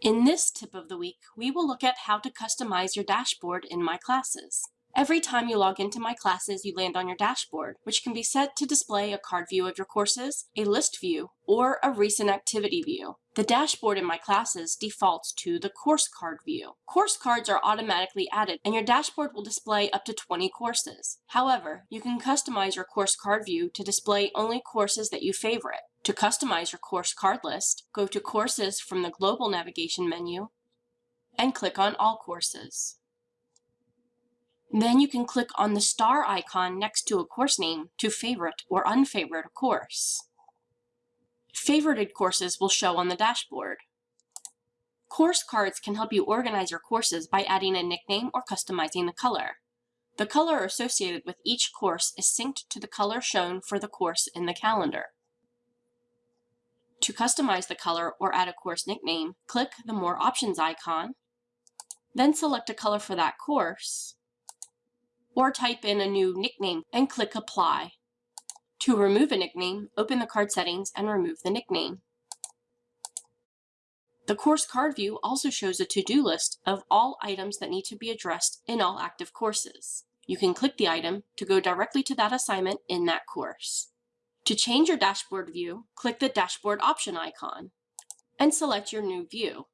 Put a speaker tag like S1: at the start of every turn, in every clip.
S1: In this tip of the week, we will look at how to customize your dashboard in My Classes. Every time you log into My Classes, you land on your dashboard, which can be set to display a card view of your courses, a list view, or a recent activity view. The dashboard in My Classes defaults to the course card view. Course cards are automatically added, and your dashboard will display up to 20 courses. However, you can customize your course card view to display only courses that you favorite. To customize your course card list, go to Courses from the Global Navigation menu and click on All Courses. Then you can click on the star icon next to a course name to favorite or unfavorite a course. Favorited courses will show on the dashboard. Course cards can help you organize your courses by adding a nickname or customizing the color. The color associated with each course is synced to the color shown for the course in the calendar. To customize the color or add a course nickname, click the More Options icon, then select a color for that course, or type in a new nickname and click Apply. To remove a nickname, open the card settings and remove the nickname. The course card view also shows a to-do list of all items that need to be addressed in all active courses. You can click the item to go directly to that assignment in that course. To change your dashboard view, click the dashboard option icon and select your new view.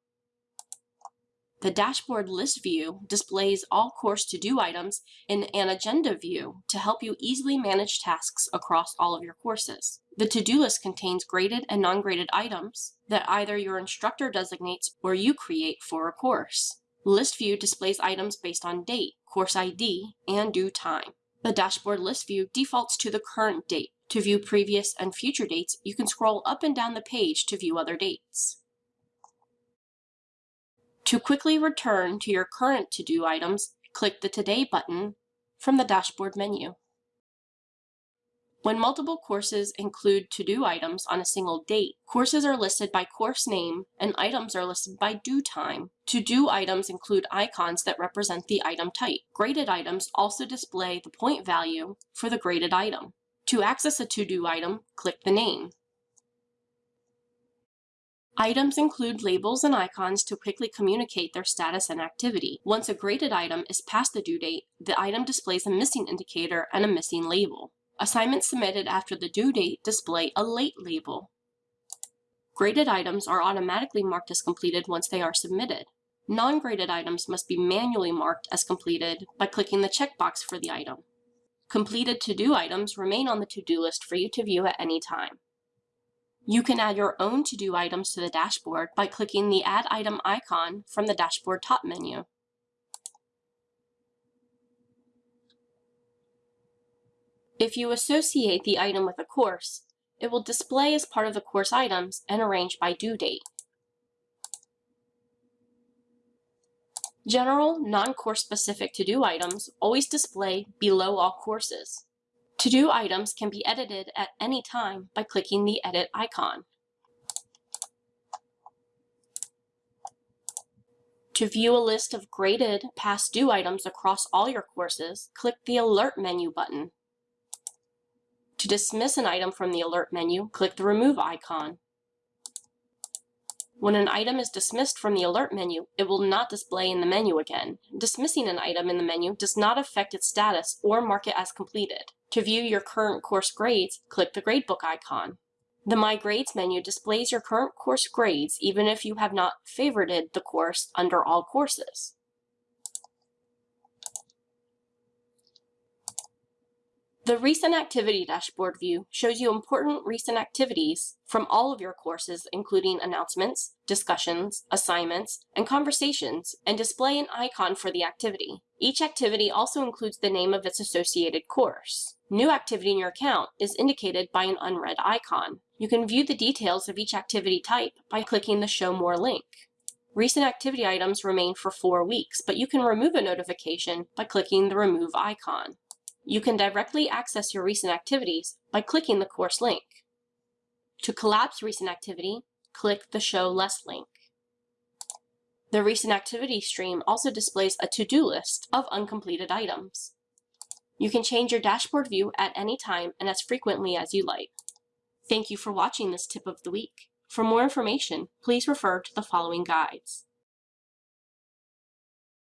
S1: The dashboard list view displays all course to-do items in an agenda view to help you easily manage tasks across all of your courses. The to-do list contains graded and non-graded items that either your instructor designates or you create for a course. List view displays items based on date, course ID, and due time. The dashboard list view defaults to the current date. To view previous and future dates, you can scroll up and down the page to view other dates. To quickly return to your current to-do items, click the Today button from the dashboard menu. When multiple courses include to-do items on a single date, courses are listed by course name and items are listed by due time. To-do items include icons that represent the item type. Graded items also display the point value for the graded item. To access a to-do item, click the name. Items include labels and icons to quickly communicate their status and activity. Once a graded item is past the due date, the item displays a missing indicator and a missing label. Assignments submitted after the due date display a late label. Graded items are automatically marked as completed once they are submitted. Non-graded items must be manually marked as completed by clicking the checkbox for the item. Completed to-do items remain on the to-do list for you to view at any time. You can add your own to-do items to the dashboard by clicking the Add Item icon from the dashboard top menu. If you associate the item with a course, it will display as part of the course items and arrange by due date. General, non-course specific to-do items always display below all courses. To-do items can be edited at any time by clicking the Edit icon. To view a list of graded past due items across all your courses, click the Alert menu button. To dismiss an item from the Alert menu, click the Remove icon. When an item is dismissed from the Alert menu, it will not display in the menu again. Dismissing an item in the menu does not affect its status or mark it as completed. To view your current course grades, click the Gradebook icon. The My Grades menu displays your current course grades even if you have not favorited the course under All Courses. The Recent Activity Dashboard view shows you important recent activities from all of your courses, including announcements, discussions, assignments, and conversations, and display an icon for the activity. Each activity also includes the name of its associated course. New activity in your account is indicated by an unread icon. You can view the details of each activity type by clicking the Show More link. Recent activity items remain for four weeks, but you can remove a notification by clicking the Remove icon. You can directly access your recent activities by clicking the course link. To collapse recent activity, click the Show Less link. The recent activity stream also displays a to-do list of uncompleted items. You can change your dashboard view at any time and as frequently as you like. Thank you for watching this tip of the week. For more information, please refer to the following guides.